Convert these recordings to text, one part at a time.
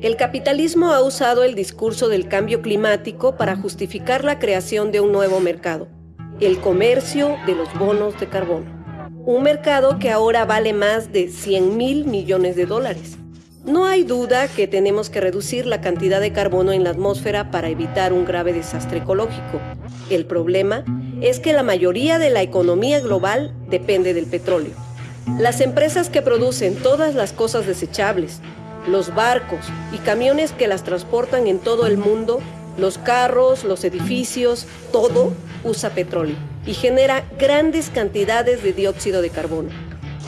El capitalismo ha usado el discurso del cambio climático para justificar la creación de un nuevo mercado, el comercio de los bonos de carbono. Un mercado que ahora vale más de 100 mil millones de dólares. No hay duda que tenemos que reducir la cantidad de carbono en la atmósfera para evitar un grave desastre ecológico. El problema es que la mayoría de la economía global depende del petróleo. Las empresas que producen todas las cosas desechables, los barcos y camiones que las transportan en todo el mundo, los carros, los edificios, todo usa petróleo y genera grandes cantidades de dióxido de carbono.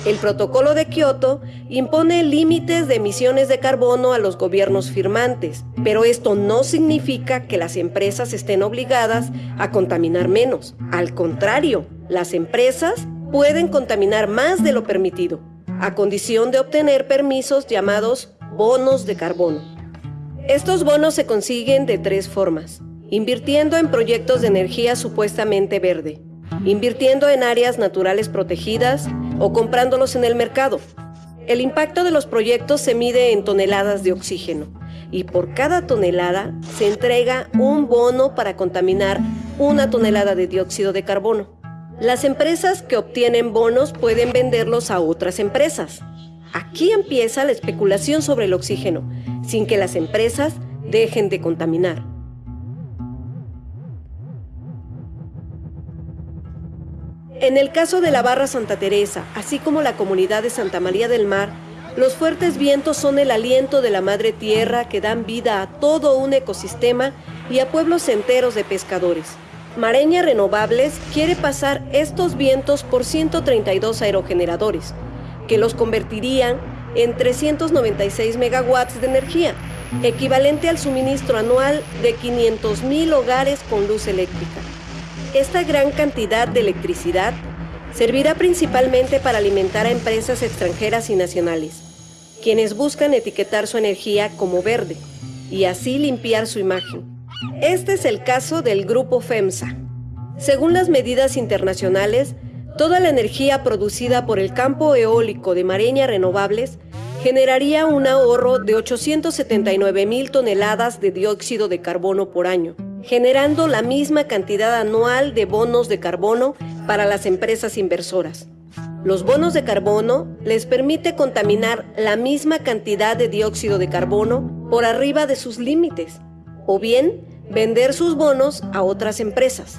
El protocolo de Kioto impone límites de emisiones de carbono a los gobiernos firmantes, pero esto no significa que las empresas estén obligadas a contaminar menos. Al contrario, las empresas pueden contaminar más de lo permitido, a condición de obtener permisos llamados bonos de carbono. Estos bonos se consiguen de tres formas. Invirtiendo en proyectos de energía supuestamente verde, invirtiendo en áreas naturales protegidas o comprándolos en el mercado. El impacto de los proyectos se mide en toneladas de oxígeno y por cada tonelada se entrega un bono para contaminar una tonelada de dióxido de carbono. Las empresas que obtienen bonos pueden venderlos a otras empresas. Aquí empieza la especulación sobre el oxígeno, sin que las empresas dejen de contaminar. En el caso de la Barra Santa Teresa, así como la comunidad de Santa María del Mar, los fuertes vientos son el aliento de la madre tierra que dan vida a todo un ecosistema y a pueblos enteros de pescadores. Mareña Renovables quiere pasar estos vientos por 132 aerogeneradores, que los convertirían en 396 megawatts de energía, equivalente al suministro anual de 500.000 hogares con luz eléctrica. Esta gran cantidad de electricidad servirá principalmente para alimentar a empresas extranjeras y nacionales, quienes buscan etiquetar su energía como verde y así limpiar su imagen. Este es el caso del grupo FEMSA. Según las medidas internacionales, Toda la energía producida por el campo eólico de Mareña Renovables generaría un ahorro de 879 mil toneladas de dióxido de carbono por año, generando la misma cantidad anual de bonos de carbono para las empresas inversoras. Los bonos de carbono les permite contaminar la misma cantidad de dióxido de carbono por arriba de sus límites, o bien vender sus bonos a otras empresas.